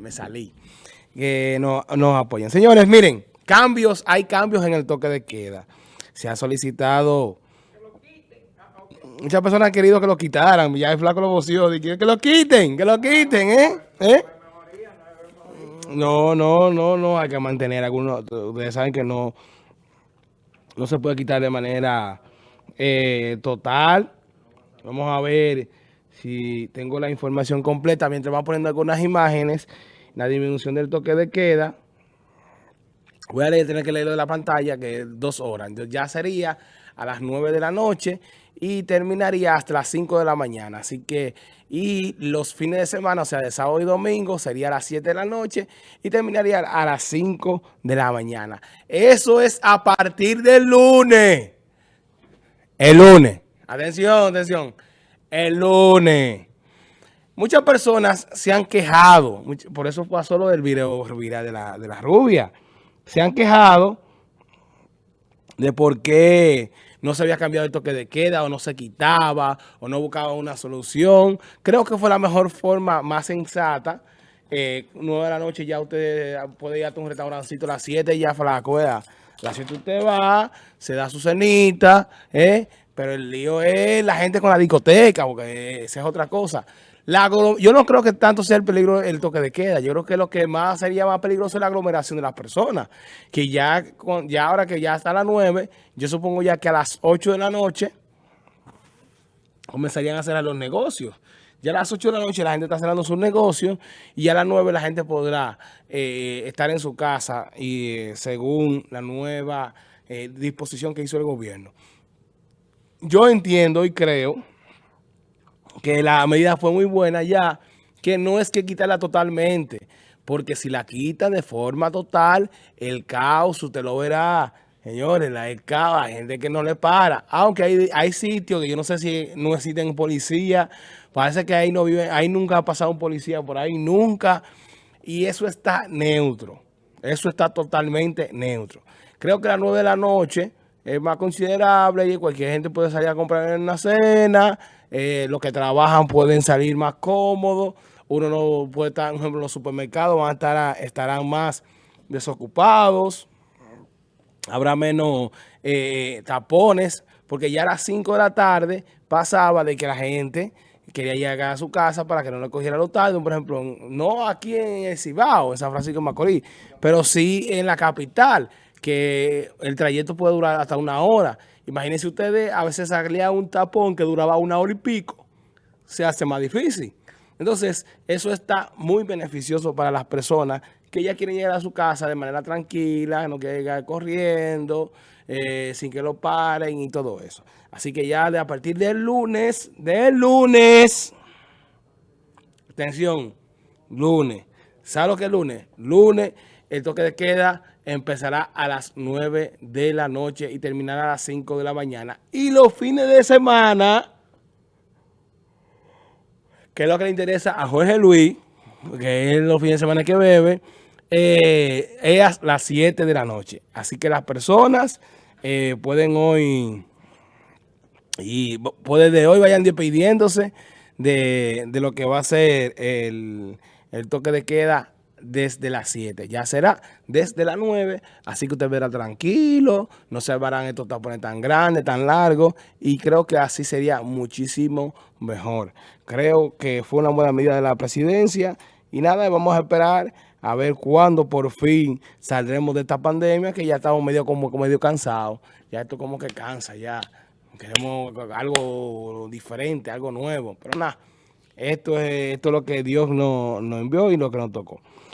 me, salí. Que no, nos apoyen. Señores, miren, cambios, hay cambios en el toque de queda. Se ha solicitado... Muchas personas han querido que lo quitaran. Ya el flaco lo voció. Que lo quiten, que lo quiten, ¿eh? ¿Eh? No, no, no, no. Hay que mantener algunos. Ustedes saben que no, no se puede quitar de manera eh, total. Vamos a ver si tengo la información completa. Mientras vamos poniendo algunas imágenes, la disminución del toque de queda. Voy a tener que leerlo de la pantalla, que es dos horas. Entonces ya sería a las nueve de la noche y terminaría hasta las 5 de la mañana. Así que, y los fines de semana, o sea, de sábado y domingo, sería a las 7 de la noche y terminaría a las 5 de la mañana. Eso es a partir del lunes. El lunes. Atención, atención. El lunes. Muchas personas se han quejado, por eso pasó lo del video de la, de la rubia. Se han quejado de por qué no se había cambiado el toque de queda o no se quitaba o no buscaba una solución. Creo que fue la mejor forma, más sensata. Eh, 9 de la noche ya usted puede ir a un restaurancito a las 7 ya flaco, ¿verdad? A las 7 usted va, se da su cenita, ¿eh? Pero el lío es la gente con la discoteca, porque esa es otra cosa yo no creo que tanto sea el peligro el toque de queda. Yo creo que lo que más sería más peligroso es la aglomeración de las personas. Que ya, ya ahora que ya está a las 9, yo supongo ya que a las 8 de la noche comenzarían a hacer los negocios. Ya a las 8 de la noche la gente está cerrando sus negocios y a las 9 la gente podrá eh, estar en su casa y eh, según la nueva eh, disposición que hizo el gobierno. Yo entiendo y creo que la medida fue muy buena ya, que no es que quitarla totalmente, porque si la quita de forma total, el caos, usted lo verá, señores, la, el caos, hay gente que no le para, aunque hay, hay sitios que yo no sé si no existen policías, parece que ahí no vive, ahí nunca ha pasado un policía por ahí, nunca, y eso está neutro, eso está totalmente neutro. Creo que a las 9 de la noche es más considerable y cualquier gente puede salir a comprar en una cena, eh, los que trabajan pueden salir más cómodos, uno no puede estar, por ejemplo, los supermercados van a estar, estarán más desocupados, habrá menos eh, tapones, porque ya a las 5 de la tarde pasaba de que la gente quería llegar a su casa para que no le cogiera los tarde, por ejemplo, no aquí en el Cibao, en San Francisco de Macorís, pero sí en la capital, que el trayecto puede durar hasta una hora. Imagínense ustedes, a veces salía un tapón que duraba una hora y pico, se hace más difícil. Entonces, eso está muy beneficioso para las personas que ya quieren llegar a su casa de manera tranquila, no quieren llegar corriendo, eh, sin que lo paren y todo eso. Así que ya de a partir del lunes, del lunes, atención, lunes, ¿sabe lo que es lunes? Lunes, el toque de queda empezará a las 9 de la noche y terminará a las 5 de la mañana. Y los fines de semana, que es lo que le interesa a Jorge Luis, que es los fines de semana que bebe, eh, es a las 7 de la noche. Así que las personas eh, pueden hoy, y puede de hoy vayan despidiéndose de, de, lo que va a ser el, el toque de queda desde las 7. Ya será desde las 9, así que usted verá tranquilo, no se verán estos tapones tan grandes, tan largos, y creo que así sería muchísimo mejor. Creo que fue una buena medida de la presidencia, y nada, vamos a esperar a ver cuándo por fin saldremos de esta pandemia, que ya estamos medio como medio cansados. Ya esto como que cansa, ya. Queremos algo diferente, algo nuevo. Pero nada, esto es, esto es lo que Dios nos, nos envió y lo que nos tocó.